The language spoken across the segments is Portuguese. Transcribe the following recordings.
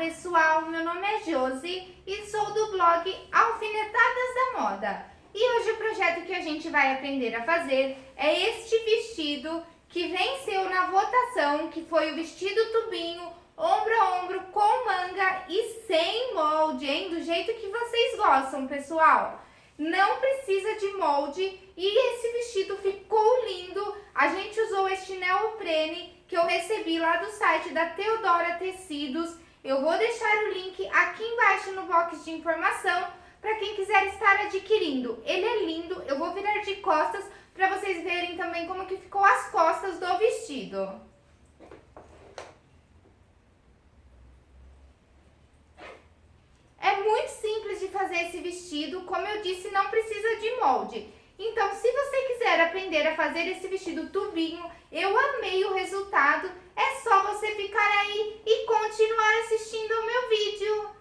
pessoal, meu nome é Josi e sou do blog Alfinetadas da Moda. E hoje o projeto que a gente vai aprender a fazer é este vestido que venceu na votação, que foi o vestido tubinho, ombro a ombro, com manga e sem molde, hein? Do jeito que vocês gostam, pessoal. Não precisa de molde e esse vestido ficou lindo. A gente usou este neoprene que eu recebi lá do site da Teodora Tecidos. Eu vou deixar o link aqui embaixo no box de informação para quem quiser estar adquirindo. Ele é lindo, eu vou virar de costas para vocês verem também como que ficou as costas do vestido. É muito simples de fazer esse vestido, como eu disse, não precisa de molde. Então, se você quiser aprender a fazer esse vestido tubinho, eu amei o resultado, é só você ficar aí e continuar assistindo ao meu vídeo.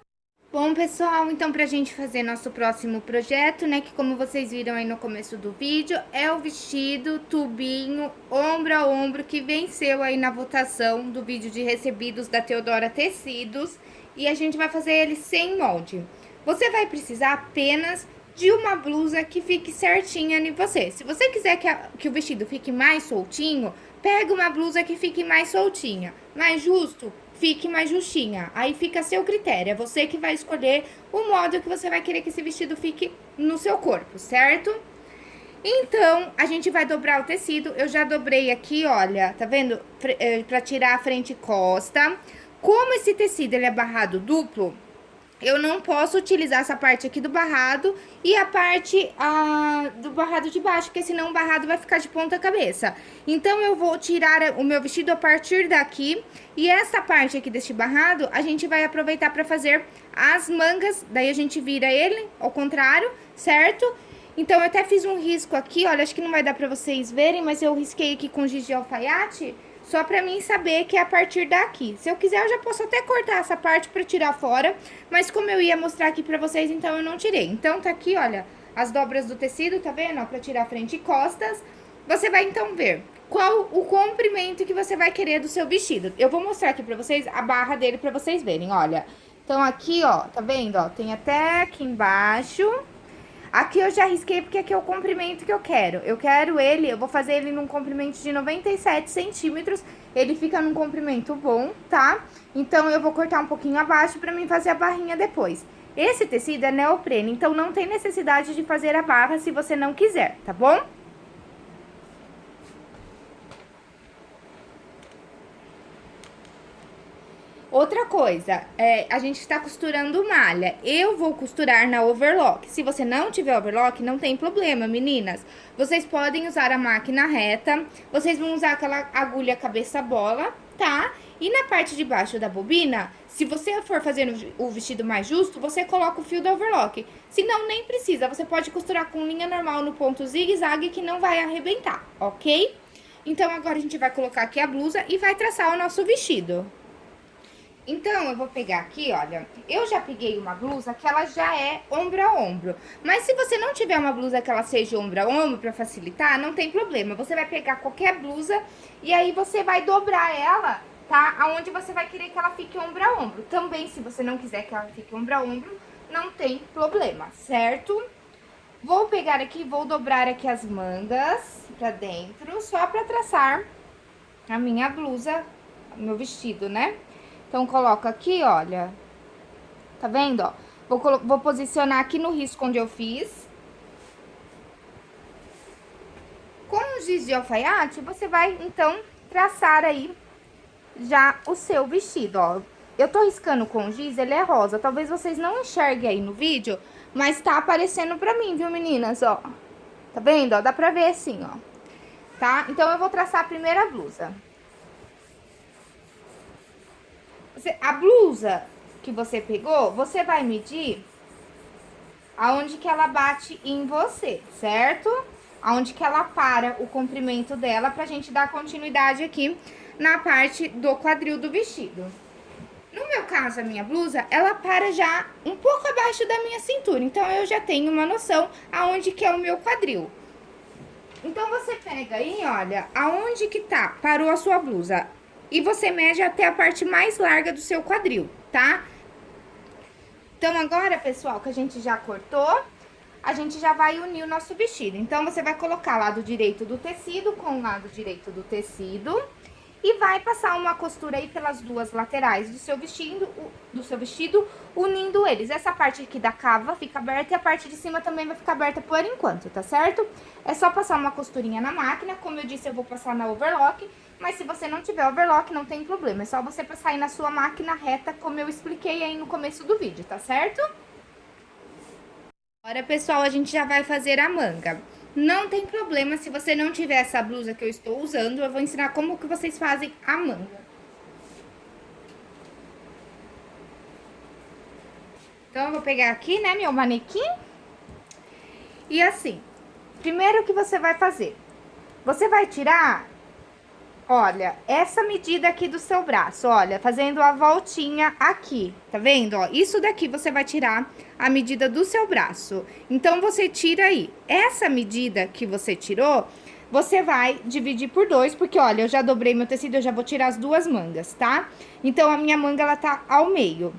Bom, pessoal, então pra gente fazer nosso próximo projeto, né, que como vocês viram aí no começo do vídeo, é o vestido tubinho ombro a ombro que venceu aí na votação do vídeo de recebidos da Teodora Tecidos, e a gente vai fazer ele sem molde. Você vai precisar apenas de uma blusa que fique certinha em você. Se você quiser que, a, que o vestido fique mais soltinho, pega uma blusa que fique mais soltinha. Mais justo, fique mais justinha. Aí fica a seu critério, é você que vai escolher o modo que você vai querer que esse vestido fique no seu corpo, certo? Então, a gente vai dobrar o tecido. Eu já dobrei aqui, olha, tá vendo? Eh, pra tirar a frente e costa. Como esse tecido ele é barrado duplo, eu não posso utilizar essa parte aqui do barrado e a parte ah, do barrado de baixo, porque senão o barrado vai ficar de ponta cabeça. Então, eu vou tirar o meu vestido a partir daqui e essa parte aqui deste barrado, a gente vai aproveitar para fazer as mangas, daí a gente vira ele ao contrário, certo? Então, eu até fiz um risco aqui, olha, acho que não vai dar para vocês verem, mas eu risquei aqui com giz de alfaiate só pra mim saber que é a partir daqui. Se eu quiser, eu já posso até cortar essa parte pra tirar fora, mas como eu ia mostrar aqui pra vocês, então eu não tirei. Então, tá aqui, olha, as dobras do tecido, tá vendo? Ó, pra tirar frente e costas. Você vai, então, ver qual o comprimento que você vai querer do seu vestido. Eu vou mostrar aqui pra vocês a barra dele pra vocês verem, olha. Então, aqui, ó, tá vendo, ó, tem até aqui embaixo Aqui eu já risquei porque aqui é o comprimento que eu quero. Eu quero ele, eu vou fazer ele num comprimento de 97 centímetros. Ele fica num comprimento bom, tá? Então, eu vou cortar um pouquinho abaixo pra mim fazer a barrinha depois. Esse tecido é neoprene, então não tem necessidade de fazer a barra se você não quiser, tá bom? Outra coisa, é, a gente está costurando malha. Eu vou costurar na overlock. Se você não tiver overlock, não tem problema, meninas. Vocês podem usar a máquina reta. Vocês vão usar aquela agulha cabeça bola, tá? E na parte de baixo da bobina, se você for fazer o vestido mais justo, você coloca o fio do overlock. Se não, nem precisa. Você pode costurar com linha normal no ponto zigue-zague que não vai arrebentar, ok? Então, agora a gente vai colocar aqui a blusa e vai traçar o nosso vestido. Então, eu vou pegar aqui, olha, eu já peguei uma blusa que ela já é ombro a ombro. Mas se você não tiver uma blusa que ela seja ombro a ombro pra facilitar, não tem problema. Você vai pegar qualquer blusa e aí você vai dobrar ela, tá? Aonde você vai querer que ela fique ombro a ombro. Também, se você não quiser que ela fique ombro a ombro, não tem problema, certo? Vou pegar aqui, vou dobrar aqui as mangas pra dentro, só pra traçar a minha blusa, meu vestido, né? Então, coloco aqui, olha. Tá vendo, ó? Vou, vou posicionar aqui no risco onde eu fiz. Com o giz de alfaiate, você vai, então, traçar aí já o seu vestido, ó. Eu tô riscando com giz, ele é rosa. Talvez vocês não enxerguem aí no vídeo, mas tá aparecendo pra mim, viu, meninas, ó. Tá vendo, ó? Dá pra ver assim, ó. Tá? Então, eu vou traçar a primeira blusa. Você, a blusa que você pegou, você vai medir aonde que ela bate em você, certo? Aonde que ela para o comprimento dela pra gente dar continuidade aqui na parte do quadril do vestido. No meu caso, a minha blusa, ela para já um pouco abaixo da minha cintura, então eu já tenho uma noção aonde que é o meu quadril. Então, você pega aí, olha, aonde que tá, parou a sua blusa, e você mede até a parte mais larga do seu quadril, tá? Então, agora, pessoal, que a gente já cortou, a gente já vai unir o nosso vestido. Então, você vai colocar lado direito do tecido com o lado direito do tecido e vai passar uma costura aí pelas duas laterais do seu vestido, do seu vestido, unindo eles. Essa parte aqui da cava fica aberta e a parte de cima também vai ficar aberta por enquanto, tá certo? É só passar uma costurinha na máquina, como eu disse, eu vou passar na overlock, mas se você não tiver overlock, não tem problema, é só você passar aí na sua máquina reta, como eu expliquei aí no começo do vídeo, tá certo? Agora, pessoal, a gente já vai fazer a manga. Não tem problema se você não tiver essa blusa que eu estou usando, eu vou ensinar como que vocês fazem a manga. Então, eu vou pegar aqui, né, meu manequim. E assim, primeiro que você vai fazer, você vai tirar Olha, essa medida aqui do seu braço, olha, fazendo a voltinha aqui, tá vendo? Ó, isso daqui você vai tirar a medida do seu braço. Então, você tira aí. Essa medida que você tirou, você vai dividir por dois, porque, olha, eu já dobrei meu tecido, eu já vou tirar as duas mangas, tá? Então, a minha manga, ela tá ao meio.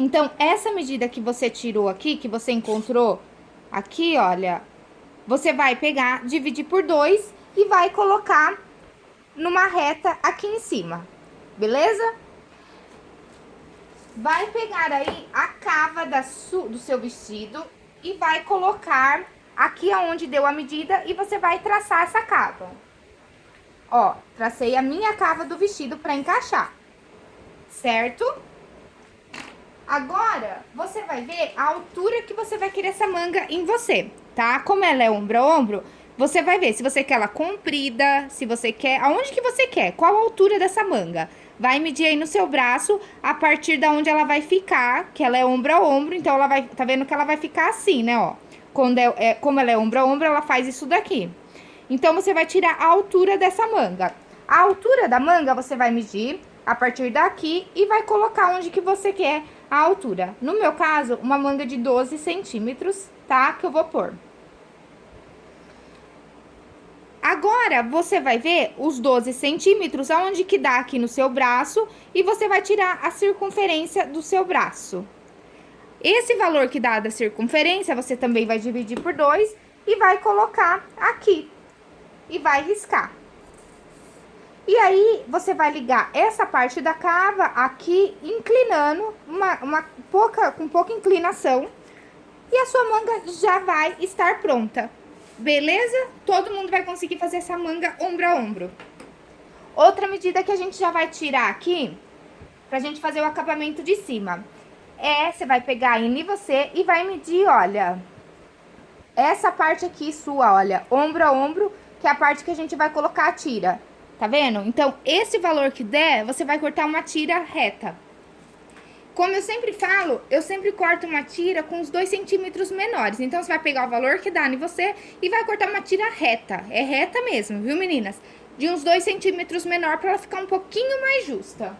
Então, essa medida que você tirou aqui, que você encontrou aqui, olha, você vai pegar, dividir por dois e vai colocar numa reta aqui em cima, beleza? Vai pegar aí a cava da do seu vestido e vai colocar aqui aonde deu a medida e você vai traçar essa cava. Ó, tracei a minha cava do vestido pra encaixar, certo? Agora, você vai ver a altura que você vai querer essa manga em você, tá? Como ela é ombro a ombro, você vai ver se você quer ela comprida, se você quer... Aonde que você quer? Qual a altura dessa manga? Vai medir aí no seu braço a partir da onde ela vai ficar, que ela é ombro a ombro, então ela vai... Tá vendo que ela vai ficar assim, né, ó? Quando é, é, como ela é ombro a ombro, ela faz isso daqui. Então, você vai tirar a altura dessa manga. A altura da manga, você vai medir a partir daqui e vai colocar onde que você quer a altura. No meu caso, uma manga de 12 centímetros, tá? Que eu vou pôr. Agora, você vai ver os 12 centímetros, aonde que dá aqui no seu braço, e você vai tirar a circunferência do seu braço. Esse valor que dá da circunferência, você também vai dividir por dois e vai colocar aqui. E vai riscar. E aí, você vai ligar essa parte da cava aqui, inclinando, uma, uma pouca, com pouca inclinação. E a sua manga já vai estar pronta. Beleza? Todo mundo vai conseguir fazer essa manga ombro a ombro. Outra medida que a gente já vai tirar aqui, pra gente fazer o acabamento de cima, é, você vai pegar em você e vai medir, olha, essa parte aqui sua, olha, ombro a ombro, que é a parte que a gente vai colocar a tira, tá vendo? Então, esse valor que der, você vai cortar uma tira reta. Como eu sempre falo, eu sempre corto uma tira com os dois centímetros menores. Então, você vai pegar o valor que dá em você e vai cortar uma tira reta. É reta mesmo, viu, meninas? De uns dois centímetros menor para ela ficar um pouquinho mais justa.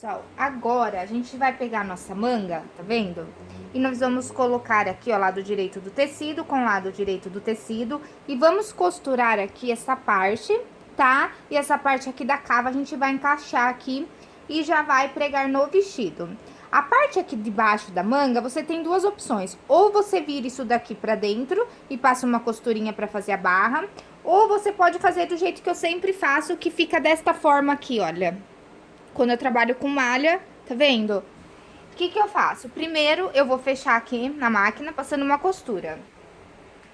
Pessoal, agora a gente vai pegar a nossa manga, tá vendo? E nós vamos colocar aqui, ó, lado direito do tecido com lado direito do tecido. E vamos costurar aqui essa parte, tá? E essa parte aqui da cava a gente vai encaixar aqui e já vai pregar no vestido. A parte aqui de baixo da manga, você tem duas opções. Ou você vira isso daqui pra dentro e passa uma costurinha pra fazer a barra. Ou você pode fazer do jeito que eu sempre faço, que fica desta forma aqui, olha quando eu trabalho com malha, tá vendo? O que que eu faço? Primeiro, eu vou fechar aqui na máquina, passando uma costura.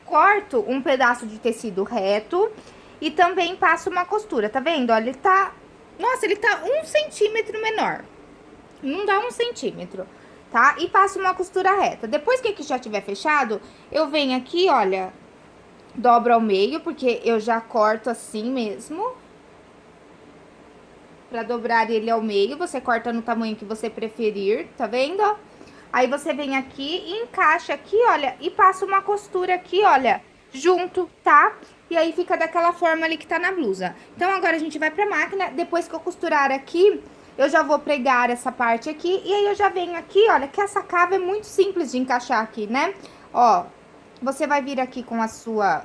Corto um pedaço de tecido reto e também passo uma costura, tá vendo? Olha, ele tá... Nossa, ele tá um centímetro menor. Não dá um centímetro, tá? E passo uma costura reta. Depois que aqui já tiver fechado, eu venho aqui, olha, dobro ao meio, porque eu já corto assim mesmo Pra dobrar ele ao meio, você corta no tamanho que você preferir, tá vendo? Aí você vem aqui encaixa aqui, olha, e passa uma costura aqui, olha, junto, tá? E aí fica daquela forma ali que tá na blusa. Então, agora a gente vai pra máquina, depois que eu costurar aqui, eu já vou pregar essa parte aqui, e aí eu já venho aqui, olha, que essa cava é muito simples de encaixar aqui, né? Ó, você vai vir aqui com a sua,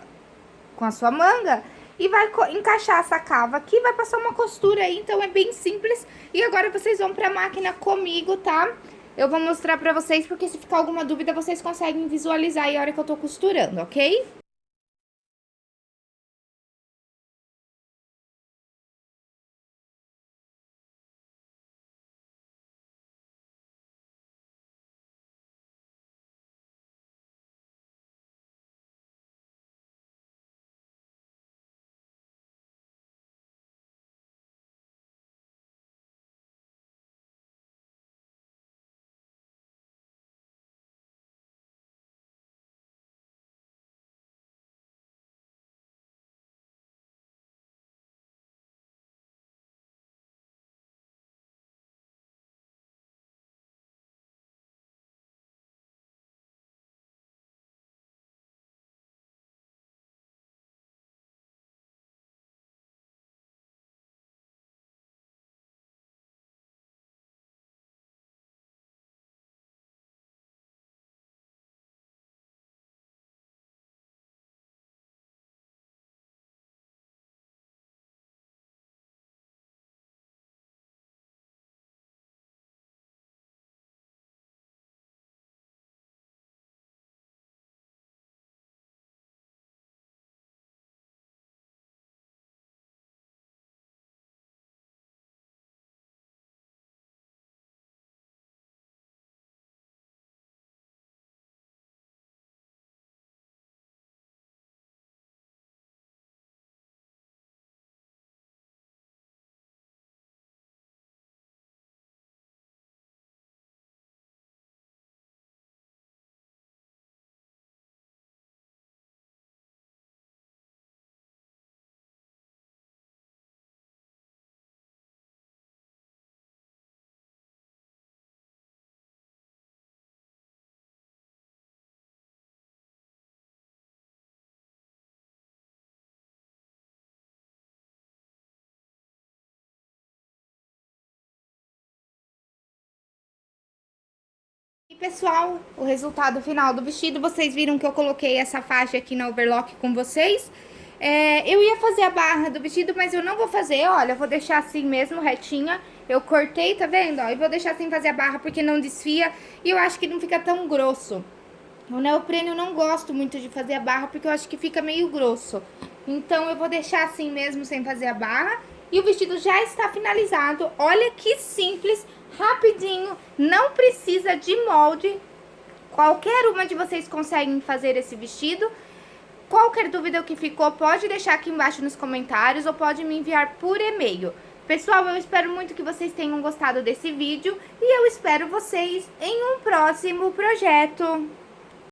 com a sua manga e vai encaixar essa cava aqui, vai passar uma costura aí, então é bem simples. E agora vocês vão pra máquina comigo, tá? Eu vou mostrar pra vocês, porque se ficar alguma dúvida, vocês conseguem visualizar aí a hora que eu tô costurando, ok? Pessoal, o resultado final do vestido, vocês viram que eu coloquei essa faixa aqui na overlock com vocês. É, eu ia fazer a barra do vestido, mas eu não vou fazer, olha, vou deixar assim mesmo, retinha. Eu cortei, tá vendo? Ó, e vou deixar sem fazer a barra porque não desfia e eu acho que não fica tão grosso. O neoprene eu não gosto muito de fazer a barra porque eu acho que fica meio grosso. Então eu vou deixar assim mesmo sem fazer a barra. E o vestido já está finalizado. Olha que simples, rapidinho, não precisa de molde. Qualquer uma de vocês conseguem fazer esse vestido. Qualquer dúvida que ficou, pode deixar aqui embaixo nos comentários ou pode me enviar por e-mail. Pessoal, eu espero muito que vocês tenham gostado desse vídeo e eu espero vocês em um próximo projeto.